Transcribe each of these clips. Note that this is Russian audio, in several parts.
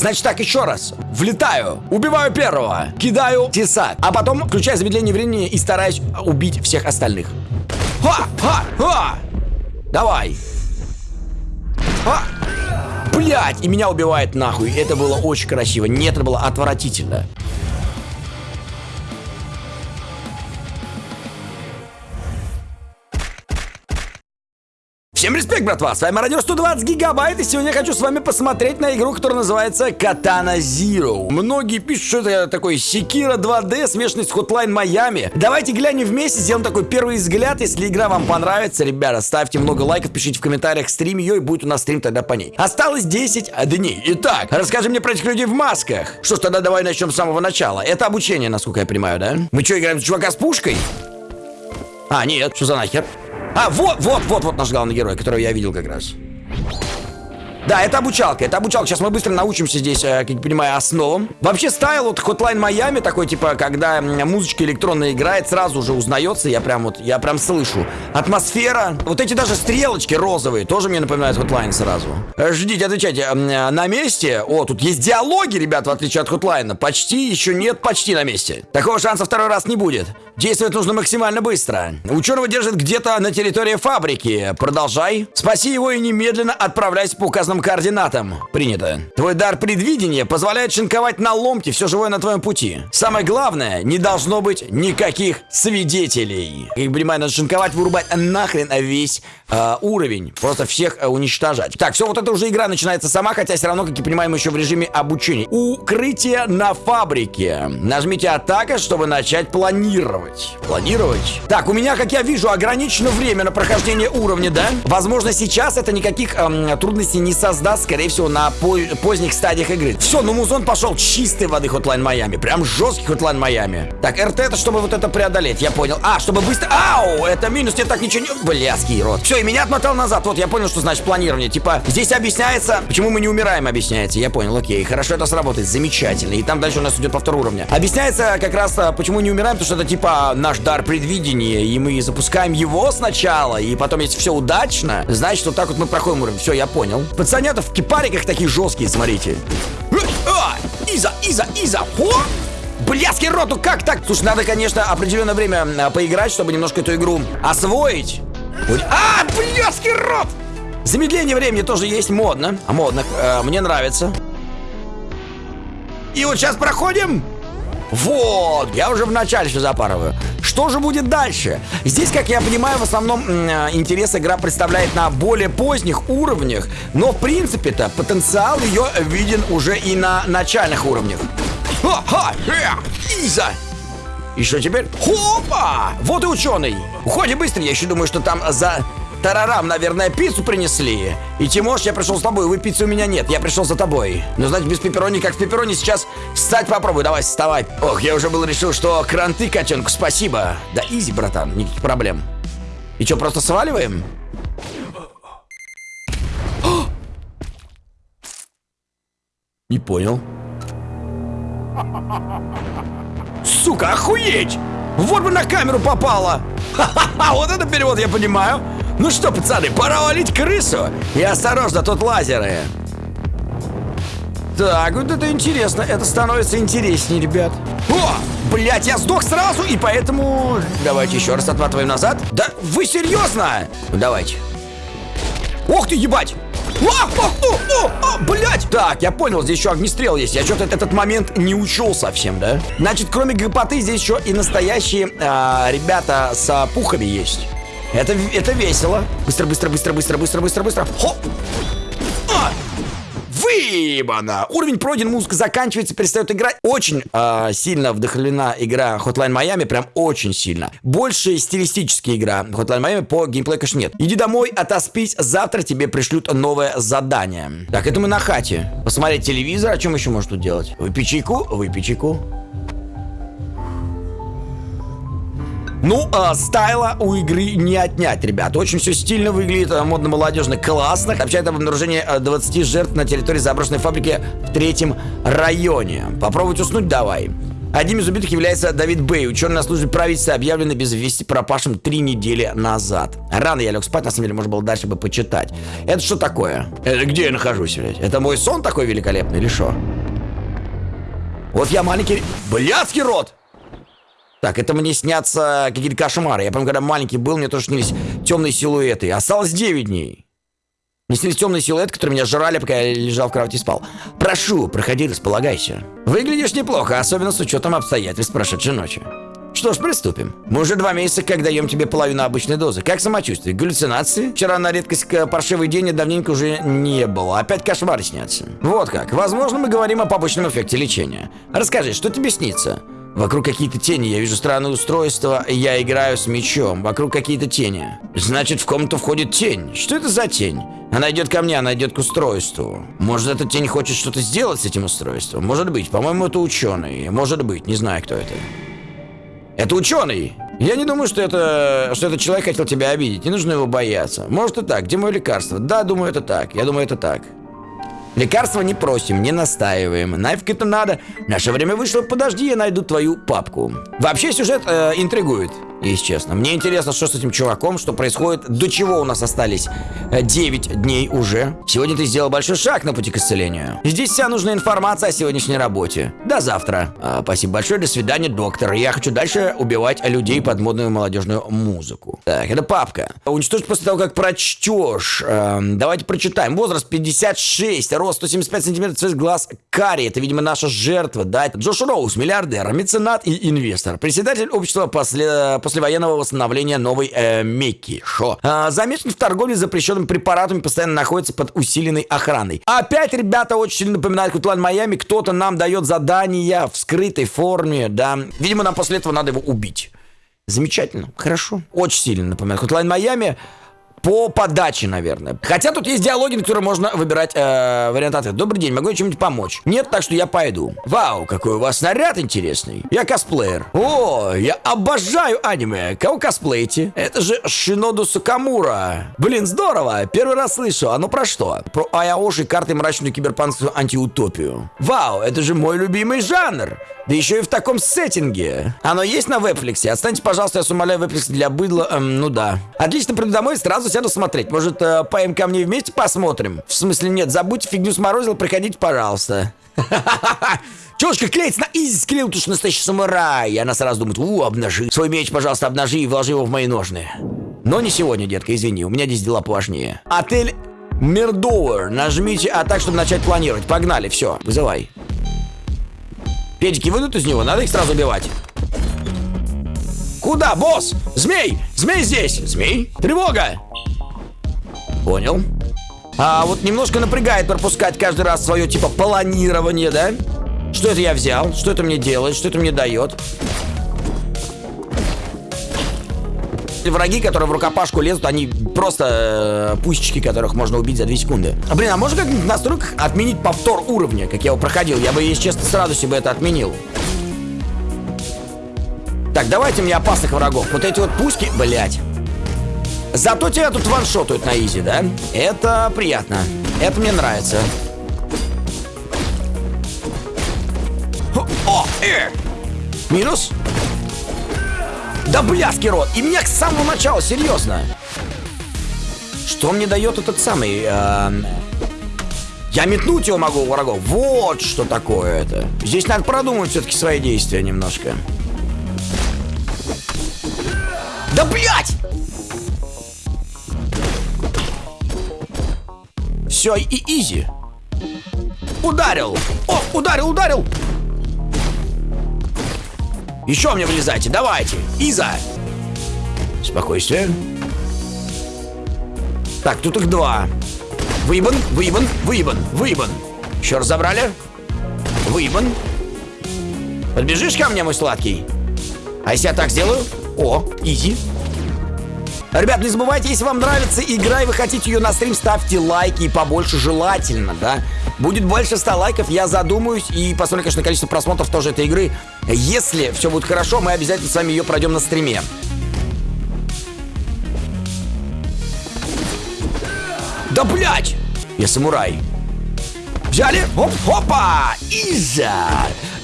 Значит так, еще раз. Влетаю, убиваю первого, кидаю тесак, а потом включаю замедление времени и стараюсь убить всех остальных. Ха! Ха! Ха! Давай! А! Блять! И меня убивает нахуй. Это было очень красиво. Нет, это было отвратительно. Всем респект, братва! С вами Радио 120 Гигабайт, и сегодня я хочу с вами посмотреть на игру, которая называется Katana Zero. Многие пишут, что это такой Секира 2D, смешанный с Hotline Miami. Давайте глянем вместе, сделаем такой первый взгляд. Если игра вам понравится, ребята, ставьте много лайков, пишите в комментариях, стрим ее, и будет у нас стрим тогда по ней. Осталось 10 дней. Итак, расскажи мне про этих людей в масках. Что ж, тогда давай начнем с самого начала. Это обучение, насколько я понимаю, да? Мы что, играем с чувака с пушкой? А, нет, что за нахер? А, вот, вот, вот, вот наш главный герой, которого я видел как раз. Да, это обучалка, это обучалка. Сейчас мы быстро научимся здесь, э, как я понимаю, основам. Вообще стайл вот Hotline Miami такой, типа, когда музычка электронная играет, сразу же узнается, я прям вот, я прям слышу. Атмосфера, вот эти даже стрелочки розовые, тоже мне напоминают Hotline сразу. Э, ждите, отвечайте, э, на месте? О, тут есть диалоги, ребят, в отличие от Hotline. Почти, еще нет, почти на месте. Такого шанса второй раз не будет. Действовать нужно максимально быстро. Ученого держат где-то на территории фабрики. Продолжай. Спаси его и немедленно отправляйся по координатам. Принято. Твой дар предвидения позволяет шинковать на ломти все живое на твоем пути. Самое главное, не должно быть никаких свидетелей. Как понимаю, надо шинковать, вырубать нахрен весь э, уровень. Просто всех э, уничтожать. Так, все, вот эта уже игра начинается сама, хотя все равно, как и понимаем, еще в режиме обучения. Укрытие на фабрике. Нажмите атака, чтобы начать планировать. Планировать? Так, у меня, как я вижу, ограничено время на прохождение уровня, да? Возможно, сейчас это никаких эм, трудностей не создаст, скорее всего, на по поздних стадиях игры. Все, ну музон пошел чистой воды Hotline Miami. Прям жесткий Hotline Miami. Так, РТ это чтобы вот это преодолеть, я понял. А, чтобы быстро... Ау, это минус, тебе так ничего не... Блядский рот. Все, и меня отмотал назад. Вот, я понял, что значит планирование. Типа, здесь объясняется, почему мы не умираем, объясняется. Я понял, окей, хорошо это сработает, замечательно. И там дальше у нас идет повтор уровня. Объясняется как раз, а, почему не умираем, потому что это типа наш дар предвидения, и мы запускаем его сначала, и потом, если все удачно, значит, вот так вот мы проходим уровень. Все, я понял. Пацанята в кипариках такие жесткие, смотрите. А, Иза, Иза, Иза, о! Блядский роту, как так? Слушай, надо, конечно, определенное время а, поиграть, чтобы немножко эту игру освоить. А, блядский рот! Замедление времени тоже есть, модно. А модно, э, мне нравится. И вот сейчас проходим. Вот, я уже в начале все запарываю. Что же будет дальше? Здесь, как я понимаю, в основном э, интерес игра представляет на более поздних уровнях, но в принципе-то потенциал ее виден уже и на начальных уровнях. Ха-ха! И что теперь? Хопа! Вот и ученый! Уходи быстро, я еще думаю, что там за Тарарам, наверное, пиццу принесли. И Тимош, я пришел с тобой, вы пиццы у меня нет, я пришел за тобой. Но, значит, без пепперони, как в пепперони, сейчас встать попробуй, давай, вставай. Ох, я уже был решил, что кранты, котенку, спасибо. Да изи, братан, никаких проблем. И что, просто сваливаем? Не понял. Сука, охуеть! Вот бы на камеру попало! Ха-ха-ха, вот это перевод я понимаю. Ну что, пацаны, пора валить крысу. И осторожно, тут лазеры. Так, вот это интересно. Это становится интереснее, ребят. О, блядь, я сдох сразу, и поэтому... Давайте еще раз отматываем назад. Да вы серьезно? Ну, давайте. Ох ты, ебать! А, а, а, а, блядь! Так, я понял, здесь еще огнестрел есть. Я что-то этот момент не учел совсем, да? Значит, кроме гопоты, здесь еще и настоящие а, ребята с пухами есть. Это, это весело. Быстро, быстро, быстро, быстро, быстро, быстро, быстро. Хоп! А! Выебано! Уровень пройден, музыка заканчивается, перестает играть. Очень э, сильно вдохновлена игра Hotline Miami, прям очень сильно. Больше стилистическая игра Hotline Miami, по геймплею, конечно, нет. Иди домой, отоспись, завтра тебе пришлют новое задание. Так, это мы на хате. Посмотреть телевизор, о чем еще можно тут делать? Выпей чайку, выпей чайку. Ну, а, стайла у игры не отнять, ребят. Очень все стильно выглядит, а, модно-молодежно, классно. Сообщает об обнаружении 20 жертв на территории заброшенной фабрики в третьем районе. Попробовать уснуть давай. Одним из убитых является Давид Бэй, ученый на службе правительства, объявленный без вести пропавшим три недели назад. Рано я лег спать, на самом деле, можно было дальше бы почитать. Это что такое? Это где я нахожусь, блядь? Это мой сон такой великолепный или что? Вот я маленький... Блядский рот! Так, это мне снятся какие-то кошмары. Я помню, когда маленький был, мне тоже снились темные силуэты. Осталось 9 дней. Мне снились темные силуэты, которые меня жрали, пока я лежал в кровати и спал. Прошу, проходи, располагайся. Выглядишь неплохо, особенно с учетом обстоятельств прошедшей ночи. Что ж, приступим. Мы уже два месяца, как даем тебе половину обычной дозы. Как самочувствие? Галлюцинации? Вчера на редкость паршивый день и давненько уже не было. Опять кошмары снятся. Вот как. Возможно, мы говорим о побочном эффекте лечения. Расскажи, что тебе снится? Вокруг какие-то тени, я вижу странное устройство, я играю с мечом. Вокруг какие-то тени. Значит, в комнату входит тень. Что это за тень? Она идет ко мне, она идет к устройству. Может, эта тень хочет что-то сделать с этим устройством? Может быть. По-моему, это ученый. Может быть. Не знаю, кто это. Это ученый. Я не думаю, что это, что этот человек хотел тебя обидеть. Не нужно его бояться. Может и так. Где мое лекарство? Да, думаю, это так. Я думаю, это так. Лекарства не просим, не настаиваем. Нафиг это надо. Наше время вышло, подожди, я найду твою папку. Вообще сюжет э, интригует если честно. Мне интересно, что с этим чуваком, что происходит, до чего у нас остались 9 э, дней уже. Сегодня ты сделал большой шаг на пути к исцелению. Здесь вся нужная информация о сегодняшней работе. До завтра. А, спасибо большое, до свидания, доктор. Я хочу дальше убивать людей под модную молодежную музыку. Так, это папка. Уничтожить после того, как прочтешь. Эм, давайте прочитаем. Возраст 56, рост 175 сантиметров, цвет глаз карий. Это, видимо, наша жертва, да? Джош Роуз, миллиардер, меценат и инвестор. Председатель общества после послевоенного восстановления новой э, Мекки. Шо? А, замечен в торговле запрещенными препаратами, постоянно находится под усиленной охраной. Опять, ребята, очень сильно напоминает Кутлан Майами. Кто-то нам дает задания в скрытой форме, да. Видимо, нам после этого надо его убить. Замечательно, хорошо. Очень сильно напоминает Hotline Майами по подаче, наверное. Хотя тут есть диалоги, на которые можно выбирать э, вариант ответа. Добрый день, могу я чем-нибудь помочь? Нет, так что я пойду. Вау, какой у вас наряд интересный. Я косплеер. О, я обожаю аниме. Кого косплеите? Это же Шиноду Сукамура. Блин, здорово. Первый раз слышу. А ну про что? Про Аяоши, карты мрачную киберпанскую антиутопию. Вау, это же мой любимый жанр. Да еще и в таком сеттинге. Оно есть на вебфликсе? Отстаньте, пожалуйста, я умоляю, вебфликс для быдла. Эм, ну да. Отлично, приду домой сразу сяду смотреть. Может, э, поем ко мне вместе посмотрим? В смысле, нет, забудьте фигню сморозил, приходите, пожалуйста. Чушка клеится на изи, склеил, ты настоящий самурай. И она сразу думает, у, обнажи. Свой меч, пожалуйста, обнажи и вложи его в мои ножны. Но не сегодня, детка, извини, у меня здесь дела поважнее. Отель Мирдовер. Нажмите А так, чтобы начать планировать. Погнали, все, вызывай. Педики выйдут из него, надо их сразу убивать. Куда, босс? Змей! Змей здесь! Змей? Тревога! Понял. А вот немножко напрягает пропускать каждый раз свое типа планирование, да? Что это я взял? Что это мне делает? Что это мне дает? Враги, которые в рукопашку лезут, они просто э, пусечки, которых можно убить за 2 секунды. А, блин, а можно как-нибудь в настройках отменить повтор уровня, как я его проходил? Я бы, если честно, сразу себе это отменил. Так, давайте мне опасных врагов. Вот эти вот пуски, блядь. Зато тебя тут ваншотают на изи, да? Это приятно. Это мне нравится. О, э! Минус. Да блядский рот! И меня с самого начала, серьезно! Что мне дает этот самый... Э, я метнуть его могу врагов. Вот что такое это. Здесь надо продумать все-таки свои действия немножко. Да блядь! Все, и изи. Ударил! О, ударил, ударил! Еще мне вылезайте, давайте. Иза. Спокойствие. Так, тут их два. Выебан, выебан, выебан, выебан. Еще раз забрали. Выебан. Подбежишь ко мне, мой сладкий? А если я так сделаю? О, изи. Ребят, не забывайте, если вам нравится игра и вы хотите ее на стрим, ставьте лайки и побольше желательно, да. Будет больше 100 лайков, я задумаюсь и посмотрю, конечно, количество просмотров тоже этой игры. Если все будет хорошо, мы обязательно с вами ее пройдем на стриме. Да блять! Я самурай. Взяли. Оп, опа. Иза.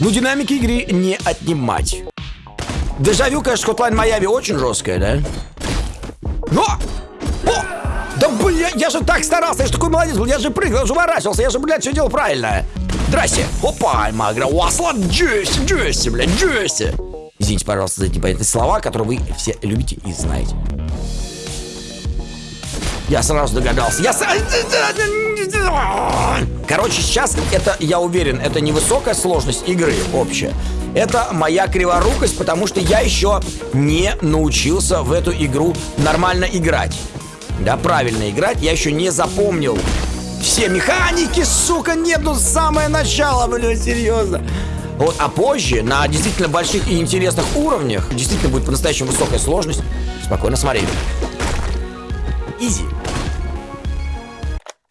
Ну, динамики игры не отнимать. Дежавю, конечно, Hotline Miami очень жесткая, да? Но! О! Да, бля, я же так старался, я же такой молодец был, я же прыгал, я же уворачивался, я же, блядь, все делал правильно. Здрасте. Опа, Магра, Уаслан, Джесси, Джесси, блядь, Джесси. Извините, пожалуйста, за эти непонятные слова, которые вы все любите и знаете. Я сразу догадался. Я сразу... Короче, сейчас это, я уверен, это не высокая сложность игры общая. Это моя криворукость, потому что я еще не научился в эту игру нормально играть. Да, правильно играть. Я еще не запомнил все механики, сука, нет, ну самое начало, блин, серьезно. Вот, а позже, на действительно больших и интересных уровнях, действительно будет по-настоящему высокая сложность. Спокойно смотри. Изи.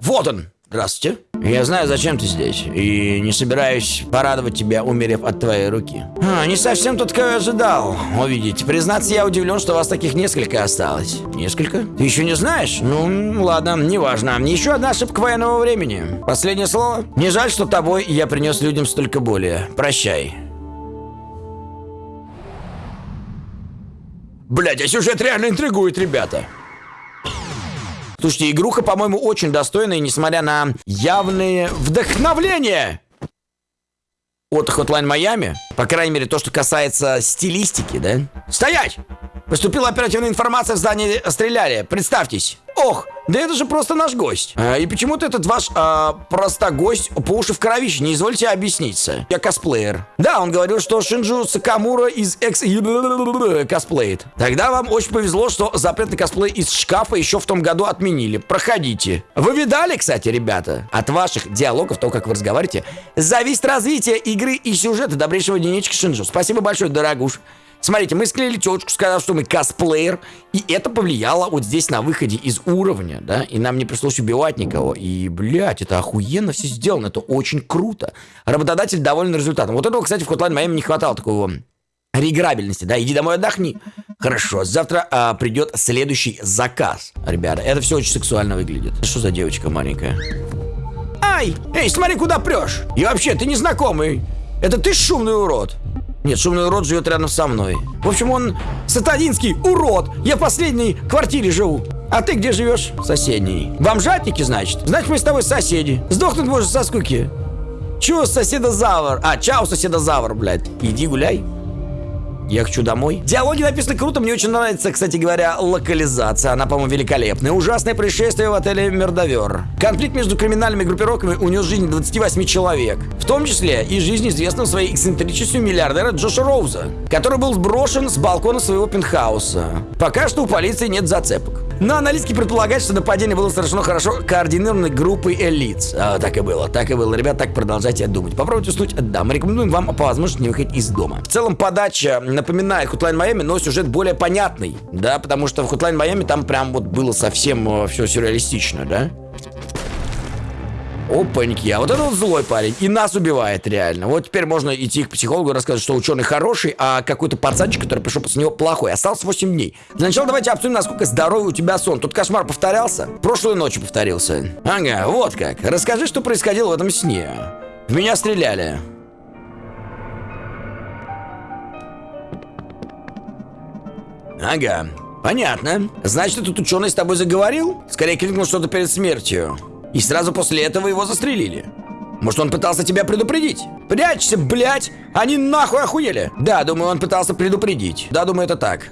Вот он. Здравствуйте. Я знаю, зачем ты здесь, и не собираюсь порадовать тебя, умерев от твоей руки. А, не совсем тот, кого я ожидал увидеть. Признаться, я удивлен, что вас таких несколько осталось. Несколько? Ты еще не знаешь? Ну, ладно, неважно. Еще одна ошибка военного времени. Последнее слово? Не жаль, что тобой я принес людям столько боли. Прощай. Блять, а сюжет реально интригует, ребята. Слушайте, игруха, по-моему, очень достойная, несмотря на явные вдохновления от Hotline Miami. По крайней мере, то, что касается стилистики, да? Стоять! Поступила оперативная информация в здании стреляли. Представьтесь. Ох, да это же просто наш гость. А, и почему-то этот ваш а, просто гость по уши в кровище. Не извольте объясниться. Я косплеер. Да, он говорил, что Шинджу Сакамура из экс косплеит. Тогда вам очень повезло, что запретный косплей из шкафа еще в том году отменили. Проходите. Вы видали, кстати, ребята? От ваших диалогов, то, как вы разговариваете, зависит развитие игры и сюжета добрейшего дневничка Шинджу. Спасибо большое, дорогуш. Смотрите, мы склеили телочку, сказав, что мы косплеер, и это повлияло вот здесь на выходе из уровня, да, и нам не пришлось убивать никого. И, блядь, это охуенно все сделано, это очень круто. Работодатель доволен результатом. Вот этого, кстати, в Hotline Miami не хватало такого реиграбельности, да, иди домой отдохни. Хорошо, завтра а, придет следующий заказ. Ребята, это все очень сексуально выглядит. Что за девочка маленькая? Ай! Эй, смотри, куда прешь! И вообще, ты незнакомый. Это ты шумный урод. Нет, шумный урод живет рядом со мной. В общем, он сатанинский урод. Я в последней квартире живу. А ты где живешь? В соседней. Бомжатники, значит? Значит, мы с тобой соседи. Сдохнуть можешь со скуки. Чего соседозавр? А, чау, соседозавр, блядь. Иди гуляй. Я хочу домой. Диалоги написаны круто, мне очень нравится, кстати говоря, локализация. Она, по-моему, великолепная. Ужасное происшествие в отеле Мердовер. Конфликт между криминальными группировками унес жизнь 28 человек. В том числе и жизнь известного своей эксцентричностью миллиардера Джоша Роуза, который был сброшен с балкона своего пентхауса. Пока что у полиции нет зацепок. Но аналитики предполагают, что нападение было совершено хорошо координированной группой элит. А, так и было, так и было. Ребят, так продолжайте думать. Попробуйте уснуть. Да, мы рекомендуем вам по возможности не выходить из дома. В целом подача напоминает Hotline Miami, но сюжет более понятный. Да, потому что в Hotline Miami там прям вот было совсем э, все сюрреалистично, да? Опаньки, а вот это вот злой парень. И нас убивает реально. Вот теперь можно идти к психологу и рассказать, что ученый хороший, а какой-то пацанчик, который пришел после него, плохой. Остался 8 дней. Для начала давайте обсудим, насколько здоровый у тебя сон. Тут кошмар повторялся? Прошлой ночью повторился. Ага, вот как. Расскажи, что происходило в этом сне. В меня стреляли. Ага, понятно. Значит, этот ученый с тобой заговорил? Скорее крикнул что-то перед смертью. И сразу после этого его застрелили. Может, он пытался тебя предупредить? Прячься, блядь! Они нахуй охуели! Да, думаю, он пытался предупредить. Да, думаю, это так.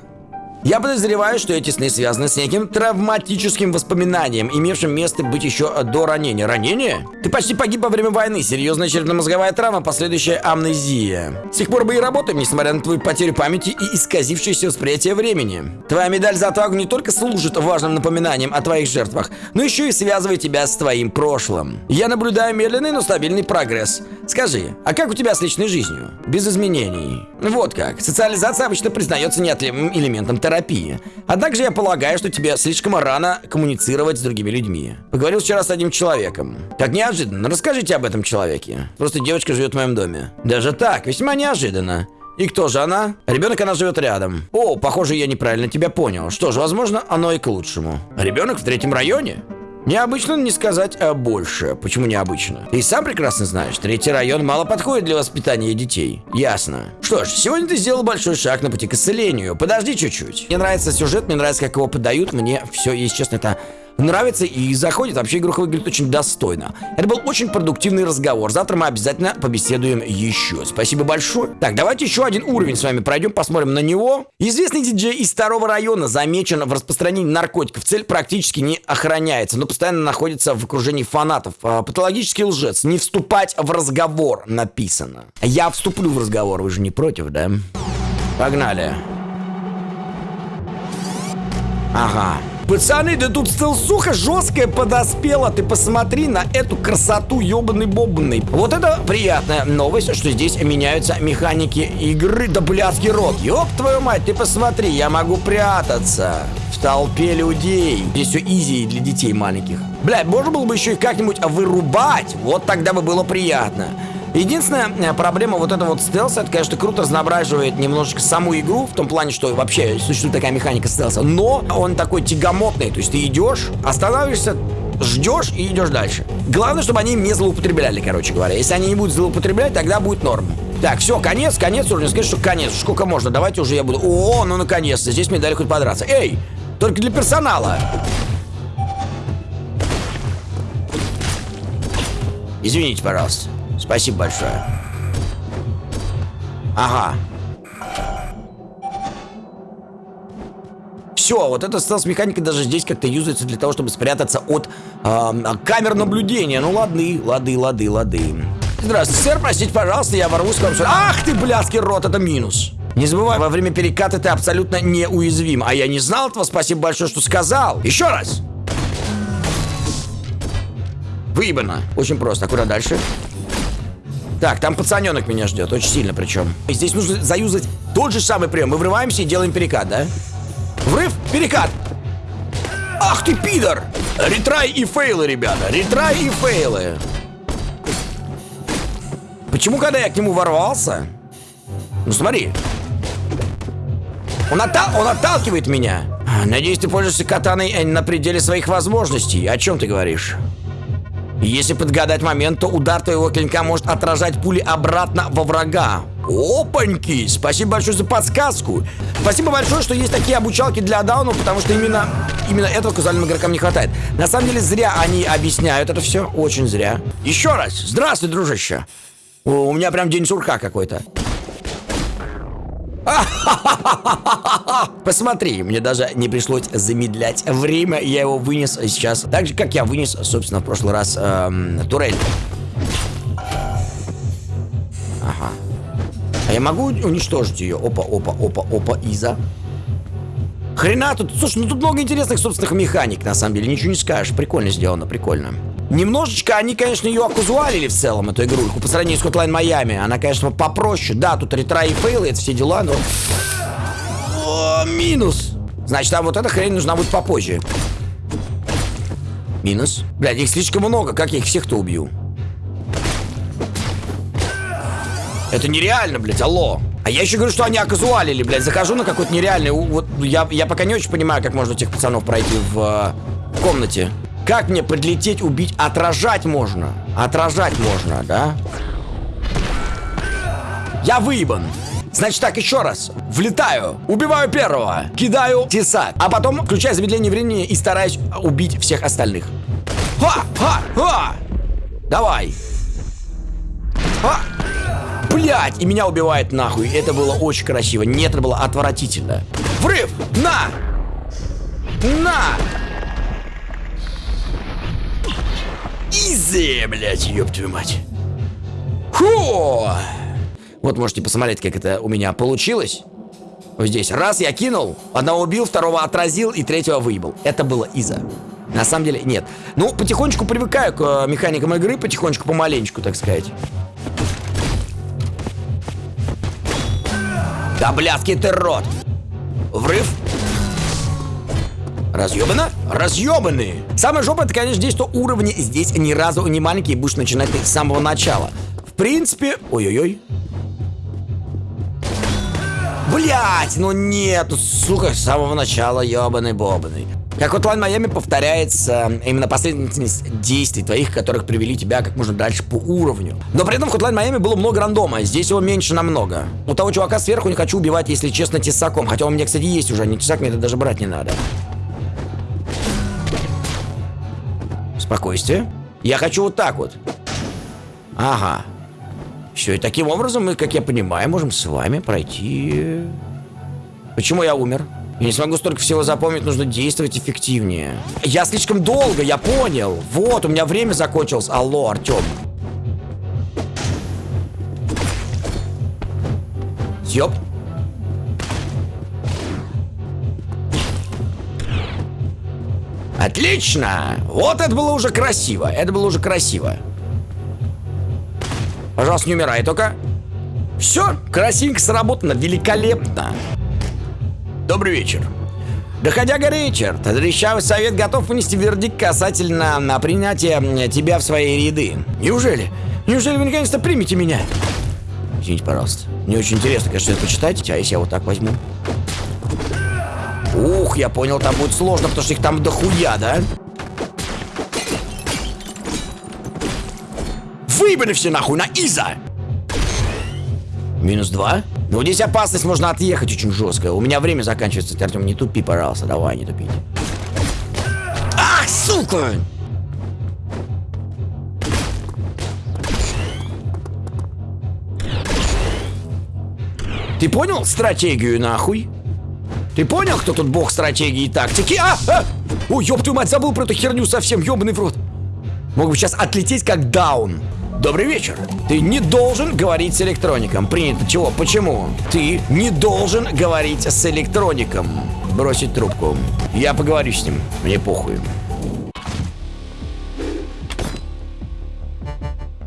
Я подозреваю, что эти сны связаны с неким травматическим воспоминанием, имевшим место быть еще до ранения. Ранение? Ты почти погиб во время войны, серьезная черепно-мозговая травма, последующая амнезия. С тех пор мы и работаем, несмотря на твою потерю памяти и исказившееся восприятие времени. Твоя медаль за отвагу не только служит важным напоминанием о твоих жертвах, но еще и связывает тебя с твоим прошлым. Я наблюдаю медленный, но стабильный прогресс. Скажи, а как у тебя с личной жизнью? Без изменений. Вот как. Социализация обычно признается неотъемлемым элементом терапии терапии. Однако же я полагаю, что тебе слишком рано коммуницировать с другими людьми. Поговорил вчера с одним человеком. Как неожиданно. Расскажите об этом человеке. Просто девочка живет в моем доме. Даже так, весьма неожиданно. И кто же она? Ребенок, она живет рядом. О, похоже, я неправильно тебя понял. Что ж, возможно, оно и к лучшему. Ребенок в третьем районе? Необычно не сказать а больше. Почему необычно? Ты сам прекрасно знаешь, третий район мало подходит для воспитания детей. Ясно. Что ж, сегодня ты сделал большой шаг на пути к исцелению. Подожди чуть-чуть. Мне нравится сюжет, мне нравится, как его подают. Мне все, если честно, это нравится и заходит. Вообще игруха выглядит очень достойно. Это был очень продуктивный разговор. Завтра мы обязательно побеседуем еще. Спасибо большое. Так, давайте еще один уровень с вами пройдем, посмотрим на него. Известный диджей из второго района замечен в распространении наркотиков. Цель практически не охраняется, но постоянно находится в окружении фанатов. А, патологический лжец. Не вступать в разговор написано. Я вступлю в разговор, вы же не против, да? Погнали. Ага. Пацаны, да тут стелсуха жесткая подоспела. Ты посмотри на эту красоту ебаный бобный. Вот это приятная новость, что здесь меняются механики игры. Да блядский рот. Ёб твою мать, ты посмотри, я могу прятаться в толпе людей. Здесь все изи для детей маленьких. Блядь, можно было бы еще и как-нибудь вырубать. Вот тогда бы было приятно. Единственная э, проблема вот этого вот стелса, это, конечно, круто разноображивает немножечко саму игру, в том плане, что вообще существует такая механика стелса, но он такой тягомотный, то есть ты идешь, останавливаешься, ждешь и идешь дальше. Главное, чтобы они не злоупотребляли, короче говоря. Если они не будут злоупотреблять, тогда будет норм. Так, все, конец, конец уровня. Скажи, что конец. Сколько можно? Давайте уже я буду... О, ну наконец-то. Здесь мне дали хоть подраться. Эй, только для персонала. Извините, пожалуйста. Спасибо большое. Ага. Все, вот эта стелс-механика даже здесь как-то юзается для того, чтобы спрятаться от э, камер наблюдения. Ну, лады, лады, лады, лады. Здравствуйте, сэр, простите, пожалуйста, я ворвусь к вам сюда. Ах ты, блядский рот, это минус. Не забывай, во время переката ты абсолютно неуязвим. А я не знал этого, спасибо большое, что сказал. Еще раз. Выебано. Очень просто. А куда дальше? Так, там пацаненок меня ждет, очень сильно причем. И здесь нужно заюзать тот же самый прием. Мы врываемся и делаем перекат, да? Врыв, перекат. Ах ты, пидор! Ретрай и фейлы, ребята, ретрай и фейлы. Почему, когда я к нему ворвался? Ну, смотри. Он, оттал он отталкивает меня. Надеюсь, ты пользуешься катаной э, на пределе своих возможностей. О чем ты говоришь? Если подгадать момент, то удар твоего клинка может отражать пули обратно во врага. Опаньки! Спасибо большое за подсказку. Спасибо большое, что есть такие обучалки для даунов, потому что именно, именно этого казуальным игрокам не хватает. На самом деле зря они объясняют это все, очень зря. Еще раз, здравствуй, дружище. О, у меня прям день сурка какой-то. Посмотри, мне даже не пришлось замедлять время, я его вынес сейчас, так же, как я вынес, собственно, в прошлый раз эм, турель. Ага. А я могу уничтожить ее? Опа, опа, опа, опа, Иза. Хрена тут, слушай, ну тут много интересных собственных механик, на самом деле, ничего не скажешь. Прикольно сделано, прикольно. Немножечко они, конечно, ее оказуалили в целом, эту игрульку, по сравнению с Hotline Miami. Она, конечно, попроще. Да, тут ретра и фейлы, это все дела, но... О, минус. Значит, там вот эта хрень нужна будет попозже. Минус. Блядь, их слишком много, как я их всех-то убью? Это нереально, блядь, алло. А я еще говорю, что они оказуалили, блядь. Захожу на какой-то нереальный... Вот я, я пока не очень понимаю, как можно этих пацанов пройти в э, комнате. Как мне подлететь, убить? Отражать можно. Отражать можно, да? Я выебан. Значит так, еще раз. Влетаю, убиваю первого, кидаю тесак, а потом включаю замедление времени и стараюсь убить всех остальных. Ха! Ха! Ха! Давай. Ха! Блять, и меня убивает нахуй. Это было очень красиво. Нет, это было отвратительно. Врыв! На! На! Изи, блядь, ёб твою мать. Фу! Вот можете посмотреть, как это у меня получилось. Вот здесь. Раз я кинул, одного убил, второго отразил и третьего выебал. Это было Иза. На самом деле, нет. Ну, потихонечку привыкаю к э, механикам игры, потихонечку, помаленечку, так сказать. Да блядский ты рот! Врыв. Разъебано? Разъебаны! Самое жопа, это, конечно, здесь, что уровни здесь ни разу не маленькие, будешь начинать с самого начала. В принципе... Ой-ой-ой. Блять, ну нет, сука, с самого начала ебаный бобаный. Как Hotline Miami повторяется именно последовательность действий твоих, которых привели тебя как можно дальше по уровню. Но при этом в Hotline Miami было много рандома, здесь его меньше намного. У того чувака сверху не хочу убивать, если честно, тесаком. Хотя у меня, кстати, есть уже, не тесак, мне это даже брать не надо. Спокойствие. Я хочу вот так вот. Ага. Все, и таким образом мы, как я понимаю, можем с вами пройти... Почему я умер? Я не смогу столько всего запомнить, нужно действовать эффективнее. Я слишком долго, я понял. Вот, у меня время закончилось. Алло, Артем. Ёп. Отлично! Вот это было уже красиво. Это было уже красиво. Пожалуйста, не умирай только. Все, красивенько сработано, великолепно. Добрый вечер. Доходяга Ричард, Трещавый совет готов вынести вердикт касательно на принятие тебя в свои ряды. Неужели? Неужели вы наконец-то примете меня? Извините, пожалуйста. Мне очень интересно, конечно, это почитать, а если я вот так возьму? Ух, я понял, там будет сложно, потому что их там дохуя, да? Выебаны все нахуй на Иза! Минус два? Ну, здесь опасность, можно отъехать очень жестко. У меня время заканчивается, Артем, не тупи, пожалуйста, давай, не тупи. Ах, сука! Ты понял стратегию, нахуй? Ты понял, кто тут бог стратегии и тактики? А! а! Ой, ёб твою мать, забыл про эту херню совсем, ёбаный в рот. Мог бы сейчас отлететь как даун. Добрый вечер. Ты не должен говорить с электроником. Принято чего? Почему? Ты не должен говорить с электроником. Бросить трубку. Я поговорю с ним. Мне похуй.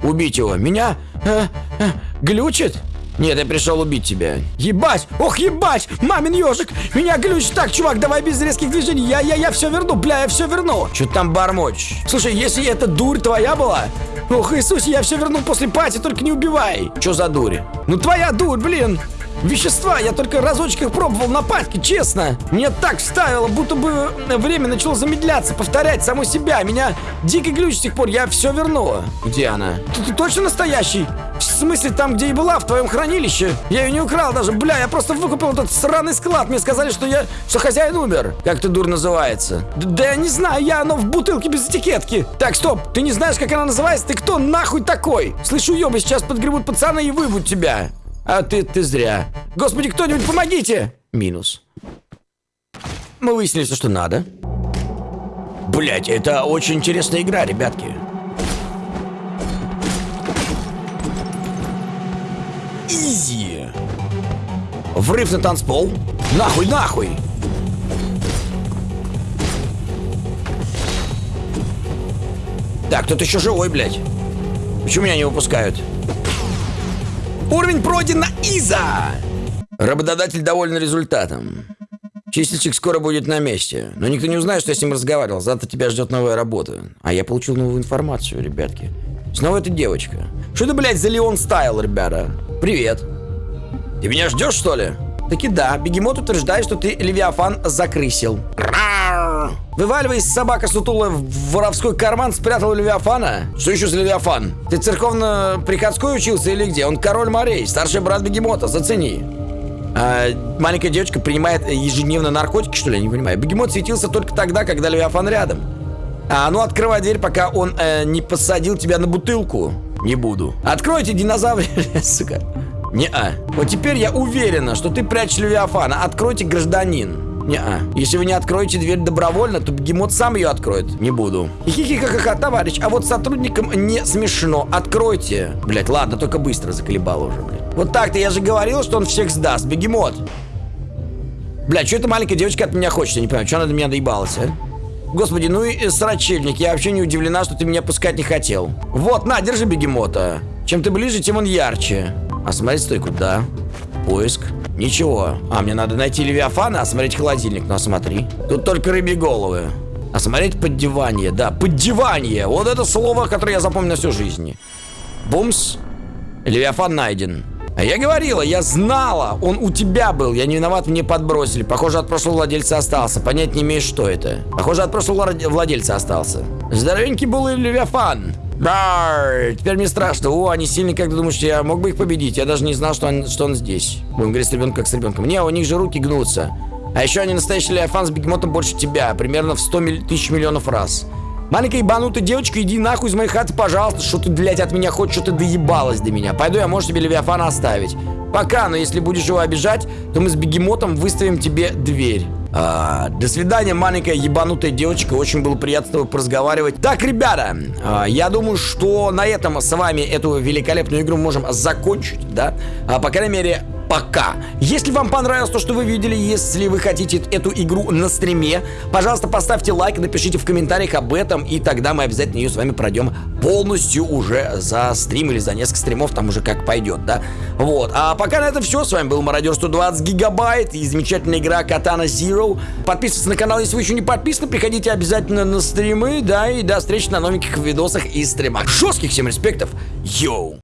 Убить его. Меня? Э, э, глючит? Нет, я пришел убить тебя. Ебать! Ох, ебать! Мамин ежик! Меня глючит! Так, чувак, давай без резких движений. Я, я, я все верну, бля, я все верну. Что там бормочь? Слушай, если эта дурь твоя была, Ох, Иисус, я все верну после пати, только не убивай. Что за дурь? Ну твоя дурь, блин. Вещества, я только разочек их пробовал на патке, честно. Мне так вставило, будто бы время начало замедляться, повторять саму себя. Меня дико глючит с тех пор, я все верну. Где она? Ты, ты точно настоящий? В смысле, там, где и была, в твоем хранилище? Я ее не украл даже, бля, я просто выкупил этот сраный склад. Мне сказали, что я, что хозяин умер. Как ты дур называется? Д да я не знаю, я оно в бутылке без этикетки. Так, стоп, ты не знаешь, как она называется? Ты кто нахуй такой? Слышу, ёбы, сейчас подгребут пацаны и выбьют тебя. А ты, ты зря. Господи, кто-нибудь помогите! Минус. Мы выяснили все, что надо. Блять, это очень интересная игра, ребятки. Врыв на танцпол. Нахуй, нахуй. Так, тут еще живой, блядь. Почему меня не выпускают? Уровень пройден Иза! Работодатель доволен результатом. Чистильщик скоро будет на месте. Но никто не узнает, что я с ним разговаривал. Завтра тебя ждет новая работа. А я получил новую информацию, ребятки. Снова эта девочка. Что это, блядь, за Леон Стайл, ребята? Привет. Ты меня ждешь, что ли? Таки да, бегемот утверждает, что ты Левиафан закрысил. Вываливаясь, собака сутулая в воровской карман спрятала Левиафана. Что еще за Левиафан? Ты церковно-приходской учился или где? Он король морей, старший брат бегемота, зацени. А, маленькая девочка принимает ежедневно наркотики, что ли? Я не понимаю. Бегемот светился только тогда, когда Левиафан рядом. А ну открывай дверь, пока он э, не посадил тебя на бутылку. Не буду. Откройте, динозавр, сука. Не-а. Вот теперь я уверена, что ты прячешь Левиафана. Откройте, гражданин. Не-а. Если вы не откроете дверь добровольно, то бегемот сам ее откроет. Не буду. Хихихихаха, товарищ, а вот сотрудникам не смешно. Откройте. Блять, ладно, только быстро заколебал уже, блядь. Вот так-то я же говорил, что он всех сдаст. Бегемот. Блядь, что эта маленькая девочка от меня хочет? Я не понимаю, что она до меня доебалась, а? Господи, ну и срачельник, я вообще не удивлена, что ты меня пускать не хотел. Вот, на, держи бегемота. Чем ты ближе, тем он ярче. Осмотреть стойку, да. Поиск. Ничего. А, мне надо найти Левиафана, осмотреть холодильник. Ну, осмотри. Тут только рыбьи головы. Осмотреть поддевание. Да, поддевание. Вот это слово, которое я запомню на всю жизнь. Бумс. Левиафан найден. А я говорила, я знала, он у тебя был, я не виноват, мне подбросили. Похоже, от прошлого владельца остался. Понять не имеешь, что это. Похоже, от прошлого владельца остался. Здоровенький был и Левиафан. Да, теперь мне страшно. О, они сильные, как ты думаешь, я мог бы их победить? Я даже не знал, что он, что он здесь. Будем говорить с ребенком, как с ребенком. Не, у них же руки гнутся. А еще они настоящий Левиафан с бегемотом больше тебя. Примерно в 100 тысяч миллионов раз. Маленькая ебанутая девочка, иди нахуй из моей хаты, пожалуйста. Что ты, блядь, от меня хочешь, что ты доебалась до меня. Пойду я, может, тебе Левиафана оставить. Пока, но если будешь его обижать, то мы с бегемотом выставим тебе дверь. А, до свидания, маленькая ебанутая девочка. Очень было приятно с тобой поразговаривать. Так, ребята, а, я думаю, что на этом с вами эту великолепную игру можем закончить, да? А, по крайней мере, пока. Если вам понравилось то, что вы видели, если вы хотите эту игру на стриме, пожалуйста, поставьте лайк, напишите в комментариях об этом, и тогда мы обязательно ее с вами пройдем полностью уже за стрим или за несколько стримов, там уже как пойдет, да? Вот. А пока на этом все. С вами был Мародер 120 гигабайт и замечательная игра Katana Zero. Подписывайтесь на канал, если вы еще не подписаны, приходите обязательно на стримы, да, и до встречи на новеньких видосах и стримах. Жестких всем респектов. Йоу!